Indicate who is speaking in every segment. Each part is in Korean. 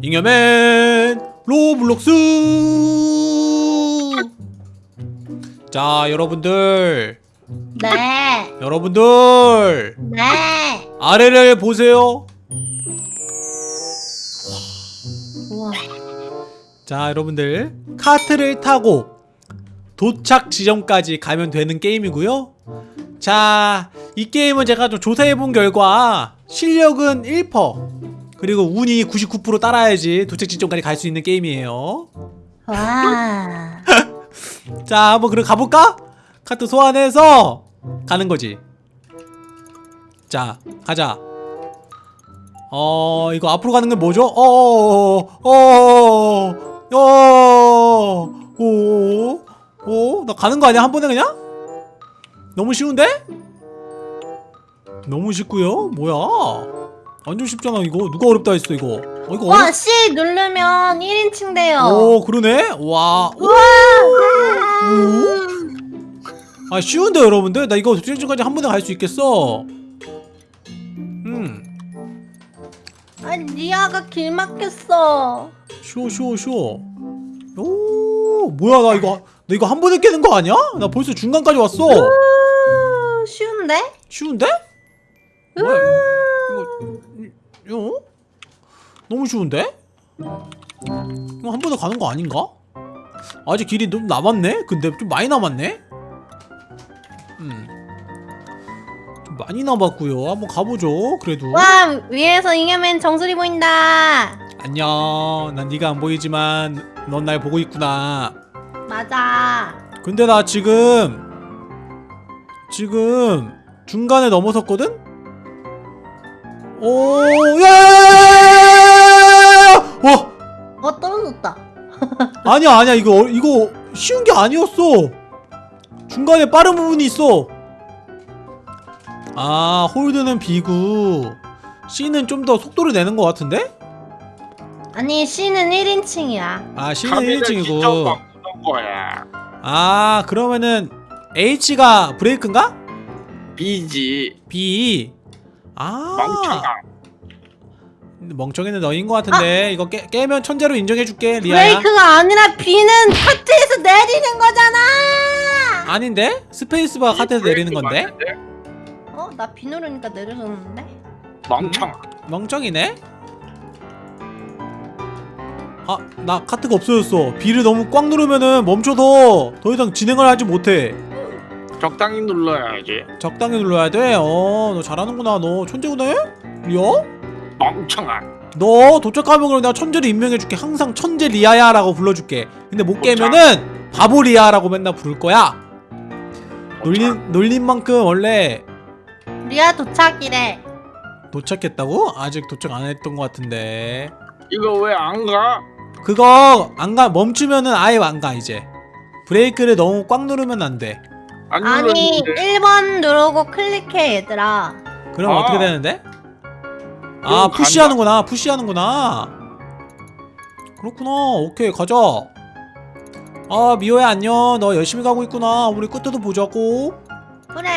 Speaker 1: 잉여맨 로블록스. 자 여러분들.
Speaker 2: 네.
Speaker 1: 여러분들.
Speaker 2: 네.
Speaker 1: 아래를 보세요.
Speaker 2: 우와.
Speaker 1: 자 여러분들. 카트를 타고 도착 지점까지 가면 되는 게임이고요. 자 이 게임은 제가 좀 조사해본 결과 실력은 1% 그리고 운이 99% 따라야지 도착 지점까지 갈 수 있는 게임이에요
Speaker 2: 와.
Speaker 1: 자 한번 그럼 가볼까? 카트 소환해서 가는 거지 자 가자 어 이거 앞으로 가는 건 뭐죠? 어어어어어어어나 가는 거 아니야 한 번에 그냥? 너무 쉬운데? 너무 쉽고요 뭐야 완전 쉽잖아 이거 누가 어렵다 했어 이거 어 이거
Speaker 2: 와,
Speaker 1: 어렵...
Speaker 2: C 누르면 1인칭 돼요.
Speaker 1: 오 그러네 와
Speaker 2: 우와.
Speaker 1: 아 쉬운데 여러분들 나 이거 도착지까지 한 번에 갈 수 있겠어 음
Speaker 2: 아, 리아가 길 막혔어.
Speaker 1: 쉬워 쉬워 쉬워 오 뭐야 나 이거 나 이거 한 번에 깨는 거 아니야? 나 벌써 중간까지 왔어
Speaker 2: 우, 쉬운데?
Speaker 1: 쉬운데? 뭐야 이거 너무 쉬운데? 이거 한 번에 가는 거 아닌가? 아직 길이 좀 남았네? 근데 좀 많이 남았네? 음. 좀 많이 남았고요 한번 가보죠 그래도
Speaker 2: 와, 위에서 잉여맨 정수리 보인다.
Speaker 1: 안녕 난 네가 안 보이지만 넌 날 보고 있구나
Speaker 2: 맞아.
Speaker 1: 근데 나 지금 지금 중간에 넘어섰거든? 오, 야! 와,
Speaker 2: 어, 떨어졌다.
Speaker 1: 아니야, 아니야. 이거 어- 이거 쉬운 게 아니었어. 중간에 빠른 부분이 있어. 아, 홀드는 B고 C는 좀 더 속도를 내는 것 같은데?
Speaker 2: 아니, C는 1인칭이야.
Speaker 1: 아, C는
Speaker 3: 카메라 시점
Speaker 1: 1인칭이고.
Speaker 3: 바꾸는 거야.
Speaker 1: 아, 그러면은 H가 브레이크인가?
Speaker 3: B지.
Speaker 1: B. 아.
Speaker 3: 멍청아.
Speaker 1: 멍청이는 너인 것 같은데 이거 깨, 깨면 천재로 인정해줄게 리아야
Speaker 2: 브레이크가 아니라 B는 카트에서 내리는 거잖아.
Speaker 1: 아닌데? 스페이스바 카트에서 내리는 건데?
Speaker 3: 맞는데?
Speaker 2: 어, 나 B 누르니까 내려졌는데?
Speaker 3: 멍청아.
Speaker 1: 멍청이네? 아 나 카트가 없어졌어 B를 너무 꽉 누르면은 멈춰서 더 이상 진행을 하지 못해
Speaker 3: 적당히 눌러야지.
Speaker 1: 적당히 눌러야 돼? 어 너 잘하는구나 너 천재구나 리아?
Speaker 3: 멍청아.
Speaker 1: 너 도착하면 그럼 내가 천재를 임명해줄게 항상 천재 리아야 라고 불러줄게 근데 못 깨면은 바보 리아라고 맨날 부를 거야 놀린, 놀린 만큼 원래
Speaker 2: 리아 도착이래.
Speaker 1: 도착했다고? 아직 도착 안 했던 것 같은데
Speaker 3: 이거 왜 안 가?
Speaker 1: 그거 안 가 멈추면은 아예 안 가 이제 브레이크를 너무 꽉 누르면 안돼
Speaker 3: 안
Speaker 2: 아니,
Speaker 3: 눌렀는데.
Speaker 2: 1번 누르고 클릭해, 얘들아.
Speaker 1: 그럼
Speaker 3: 아.
Speaker 1: 어떻게 되는데? 아
Speaker 3: 그럼
Speaker 1: 푸시하는구나 푸시하는구나 그렇구나 오케이 가자 아 미호야 안녕 너 열심히 가고 있구나 우리 끝에도 보자고
Speaker 2: 그래.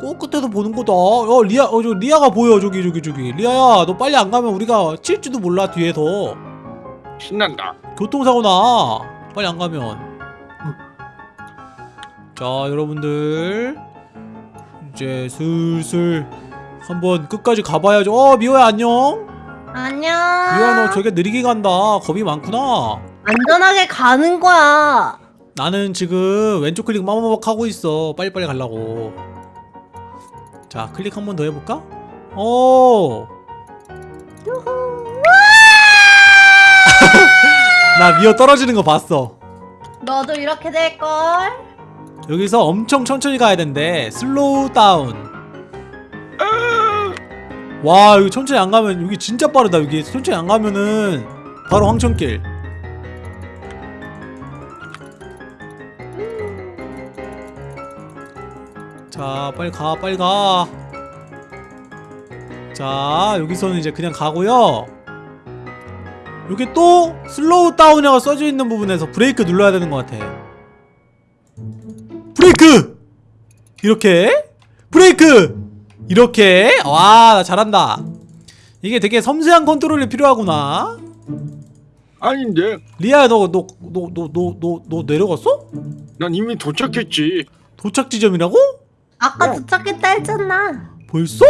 Speaker 1: 꼭 끝에도 보는 거다 어 리아 어 저 리아가 보여 저기 저기 저기 리아야 너 빨리 안 가면 우리가 칠지도 몰라 뒤에서
Speaker 3: 신난다.
Speaker 1: 교통사고 나 빨리 안 가면 자 여러분들. 이제 슬슬 한번 끝까지 가봐야죠. 어 미호야 안녕.
Speaker 2: 안녕.
Speaker 1: 미호야 너 저게 느리게 간다. 겁이 많구나.
Speaker 2: 안전하게 가는 거야.
Speaker 1: 나는 지금 왼쪽 클릭 마마박 하고 있어. 빨리빨리 가려고. 자 클릭 한 번 더 해볼까? 오 나 미호 떨어지는 거 봤어.
Speaker 2: 너도 이렇게 될걸?
Speaker 1: 여기서 엄청 천천히 가야 된대. slow down 와 여기 천천히 안 가면 여기 진짜 빠르다. 여기 천천히 안 가면은 바로 황천길. 자 빨리 가 빨리 가자 여기서는 이제 그냥 가고요. 여기 또 slow down이라고 써져 있는 부분에서 브레이크 눌러야 되는 것 같아 브레이크! 이렇게 브레이크! 이렇게 와 나 잘한다 이게 되게 섬세한 컨트롤이 필요하구나
Speaker 3: 아닌데
Speaker 1: 리아야 너 너 너 너 너 너 너 내려갔어?
Speaker 3: 난 이미 도착했지
Speaker 1: 도착 지점이라고?
Speaker 2: 아까
Speaker 3: 어.
Speaker 2: 도착했다 했잖아.
Speaker 1: 벌써?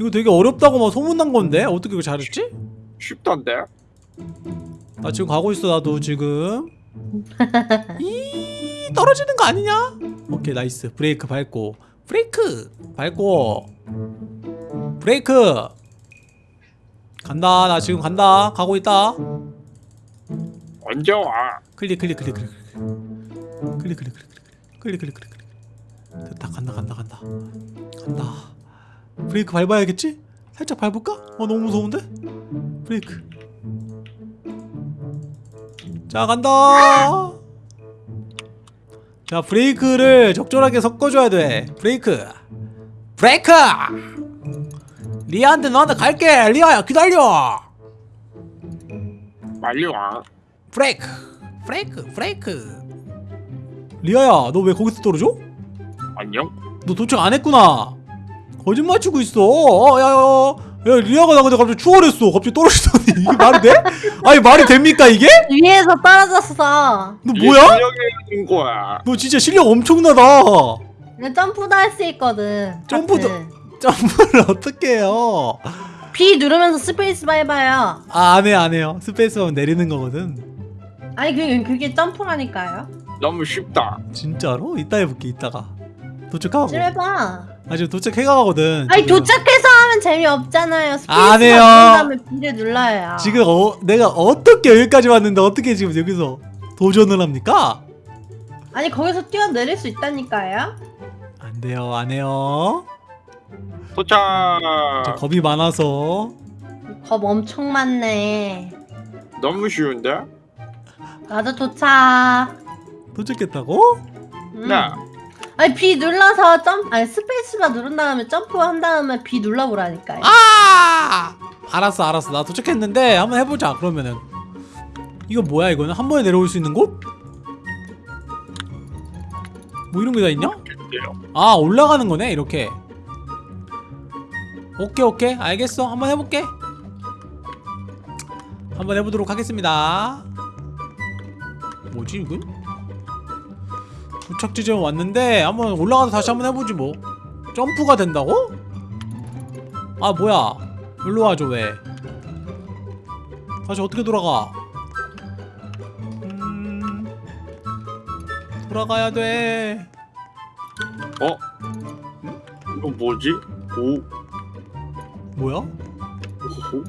Speaker 1: 이거 되게 어렵다고 막 소문난 건데 어떻게 이거 잘했지?
Speaker 3: 쉽던데
Speaker 1: 나 지금 가고 있어 나도 지금 이 떨어지는 거 아니냐? 오케이 nice 브레이크 밟고 브레이크 밟고 브레이크 간다 나 지금 간다 가고 있다
Speaker 3: 언제 와
Speaker 1: 클릭 클릭 클릭 클릭 클릭 클릭 클릭 클릭 클릭 클릭 클릭 됐다 간다 간다 간다 간다 브레이크 밟아야겠지? 살짝 밟을까? 어 너무 무서운데? 브레이크 자 간다 자 브레이크를 적절하게 섞어줘야 돼. 브레이크. 브레이크! 리아한테 너한테 갈게. 리아야 기다려.
Speaker 3: 빨리 와.
Speaker 1: 브레이크. 브레이크 브레이크. 리아야 너 왜 거기서 떨어져?
Speaker 3: 안녕?
Speaker 1: 너 도착 안 했구나. 거짓말 치고 있어. 어, 야, 야, 야 리아가 나 근데 갑자기 추월했어 갑자기 떨어지더니 이게 말이 돼? 아니 말이 됩니까 이게?
Speaker 2: 위에서 떨어졌어.
Speaker 1: 너 뭐야?
Speaker 3: 실력이 있는 거야
Speaker 1: 너 진짜 실력 엄청나다
Speaker 2: 근데 점프도 할 수 있거든.
Speaker 1: 점프도-
Speaker 2: 하트.
Speaker 1: 점프를 어떻게 해요
Speaker 2: B 누르면서 space 밟아요.
Speaker 1: 아 안해 안해요 space하면 내리는 거거든
Speaker 2: 아니 그게 그게 점프라니까요.
Speaker 3: 너무 쉽다
Speaker 1: 진짜로? 이따 해볼게 이따가 도착하고
Speaker 2: 좀 해봐.
Speaker 1: 아 지금 도착해가거든
Speaker 2: 아니
Speaker 1: 지금.
Speaker 2: 도착해서 하면 재미없잖아요.
Speaker 1: 안 해요.
Speaker 2: 누른 다음에 B를 눌러요.
Speaker 1: 지금 어, 내가 어떻게 여기까지 왔는데 어떻게 지금 여기서 도전을 합니까?
Speaker 2: 아니 거기서 뛰어내릴 수 있다니까요.
Speaker 1: 안 돼요, 안 해요.
Speaker 3: 도착
Speaker 1: 저 겁이 많아서.
Speaker 2: 겁 엄청 많네.
Speaker 3: 너무 쉬운데
Speaker 2: 나도 도착.
Speaker 1: 도착했다고?
Speaker 2: 음.
Speaker 3: 네
Speaker 2: 아니 B 눌러서 점 아니 스페이스바 누른 다음에 점프한 다음에 B 눌러보라니까요.
Speaker 1: 아! 알았어, 알았어. 나 도착했는데 한번 해보자. 그러면은 이거 뭐야? 이거는 한 번에 내려올 수 있는 곳? 뭐 이런 게 다 있냐? 아 올라가는 거네 이렇게. 오케이 오케이 알겠어. 한번 해볼게. 한번 해보도록 하겠습니다. 뭐지 이건? 도착 지점 왔는데 한번 올라가서 다시 한번 해보지 뭐. 점프가 된다고? 아 뭐야? 일로 와 줘 왜? 다시 어떻게 돌아가? 음... 돌아가야 돼.
Speaker 3: 어? 이거 뭐지? 오
Speaker 1: 뭐야?
Speaker 3: 오호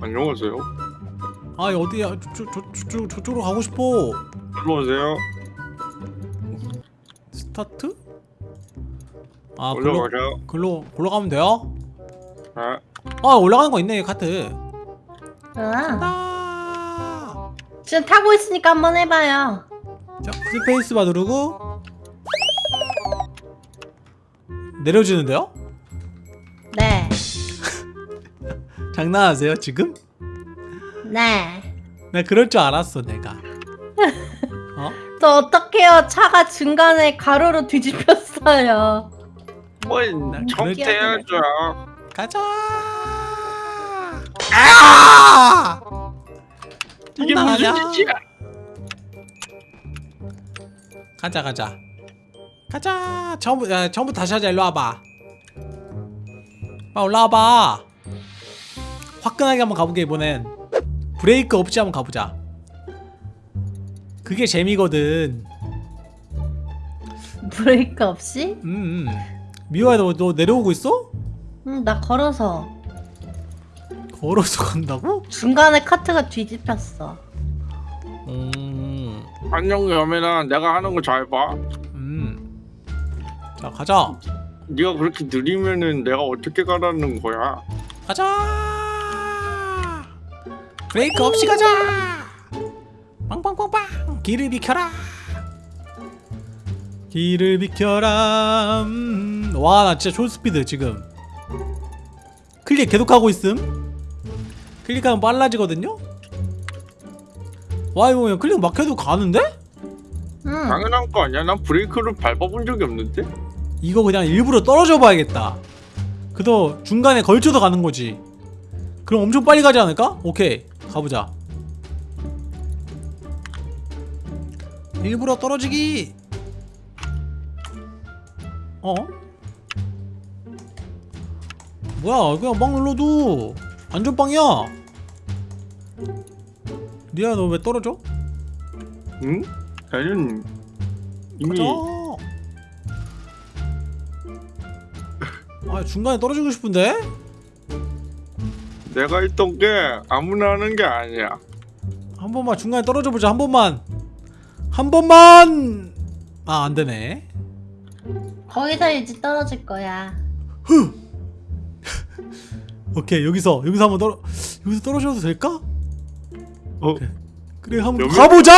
Speaker 3: 안녕하세요
Speaker 1: 아 어디야? 저, 저, 저, 저, 저쪽으로 가고 싶어.
Speaker 3: 들어오세요
Speaker 1: 스타트? 아 글로
Speaker 3: 올라가세요
Speaker 1: 글로 올라가면 돼요?
Speaker 3: 네.
Speaker 1: 아 올라가는 거 있네 카트.
Speaker 2: 아,
Speaker 1: 아.
Speaker 2: 지금 타고 있으니까 한번 해봐요.
Speaker 1: 자 스페이스바 누르고 내려지는데요?
Speaker 2: 네,
Speaker 1: 장난하세요 지금?
Speaker 2: 네.
Speaker 1: 나 그럴 줄 알았어 내가. 어?
Speaker 2: 저 어떡해요? 차가 중간에 가로로 뒤집혔어요.
Speaker 1: 뭐난
Speaker 3: 정태야죠
Speaker 1: 가자. 아!
Speaker 3: 이게? 무슨 짓이야
Speaker 1: 가자 가자. 가자. 처음부 야, 처음부터 다시 하자. 일로 와봐. 빨리 올라와봐. 화끈하게 한번 가보게 이번엔. 브레이크 없이 한번 가보자. 그게 재미거든.
Speaker 2: 브레이크 없이?
Speaker 1: 음. 음. 미호야 너, 너 내려오고 있어?
Speaker 2: 응, 나 걸어서.
Speaker 1: 걸어서 간다고?
Speaker 2: 중간에 카트가 뒤집혔어.
Speaker 1: 음.
Speaker 3: 안녕 여매나 내가 하는 거 잘 봐.
Speaker 1: 음. 자 가자.
Speaker 3: 네가 그렇게 느리면은 내가 어떻게 가라는 거야?
Speaker 1: 가자. 브레이크 없이 가자. 빵빵빵빵. 길을 비켜라. 길을 비켜라. 음. 와, 나 진짜 초스피드 지금. 클릭 계속하고 있음. 클릭하면 빨라지거든요. 와, 이거 그냥 클릭 막 해도 가는데?
Speaker 2: 응.
Speaker 3: 당연한 거 아니야? 난 브레이크를 밟아본 적이 없는데.
Speaker 1: 이거 그냥 일부러 떨어져 봐야겠다. 그도 중간에 걸쳐서 가는 거지. 그럼 엄청 빨리 가지 않을까? 오케이 가보자 일부러 떨어지기 어? 뭐야 그냥 막 눌러도 안전빵이야 리아 너왜 떨어져?
Speaker 3: 응? 나는 이미
Speaker 1: 아 중간에 떨어지고 싶은데?
Speaker 3: 내가 있던 게 아무나 하는 게 아니야.
Speaker 1: 한 번만 중간에 떨어져 보자 한 번만 한 번만 아 안되네
Speaker 2: 거기서 이제 떨어질 거야.
Speaker 1: 오케이 여기서 여기서 한번 떨어 여기서 떨어져도 될까?
Speaker 3: 어?
Speaker 1: 그래 한번
Speaker 3: 여기?
Speaker 1: 가보자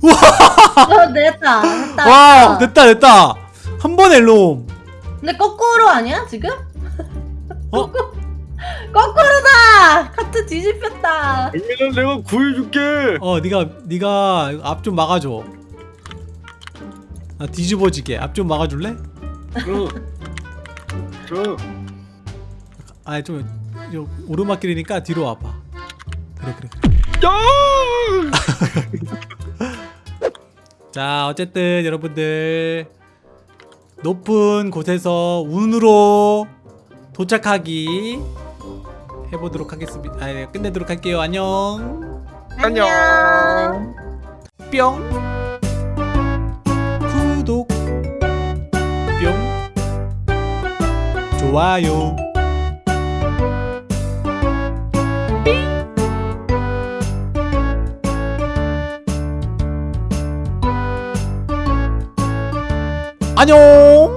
Speaker 2: 어, 됐다. 됐다.
Speaker 1: 와 됐다 됐다 한 번에 롬
Speaker 2: 근데 거꾸로 아니야 지금?
Speaker 1: 어?
Speaker 2: 거꾸로다. 카트 뒤집혔다.
Speaker 3: 여기는 내가 구해줄게.
Speaker 1: 어 네가 네가 앞 좀 막아줘 아 뒤집어지게 앞 좀 막아줄래?
Speaker 3: 저, 저,
Speaker 1: 아좀 오르막길이니까 뒤로 와봐 그래 그래 그래
Speaker 3: 야!
Speaker 1: 자 어쨌든 여러분들 높은 곳에서 운으로 도착하기 해보도록 하겠습니다. 아, 네, 끝내도록 할게요. 안녕.
Speaker 3: 안녕.
Speaker 1: 뿅. 구독. 뿅. 좋아요. 안녕